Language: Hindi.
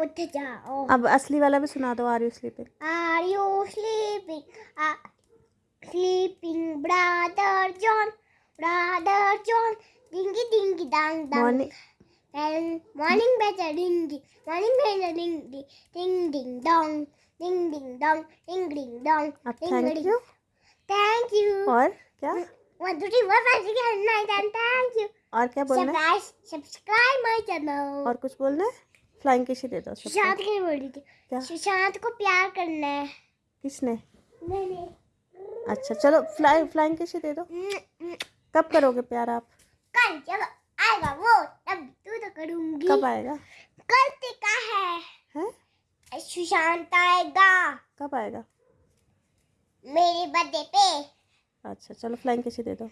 उठ जाओ। अब असली वाला भी सुना दो are you sleeping. Are you sleeping? Sleeping brother John brother John. Dingy dingy dang dang morning. Better dingy morning better dingy ding ding dong ding ding dong ding ding dong thank you thank you और क्या? और क्या बोलना सब्सक्राइब माय चैनल और कुछ बोलना है? फ्लाइंग किसी दे दो सुशांत के बोल थी। क्या? सुशांत को प्यार करना है। किसने? मैंने अच्छा चलो फ्लाई फ्लाइंग किसी दे दो। कब करोगे प्यार आप? कल जब आएगा वो तब तू तो करूँगी। कब आएगा? कल ते है। हैं? सुशांत आएगा। कब आएगा? मेरे बर्थडे पे। अच्छा चलो फ्लाइंग किसी दे दो।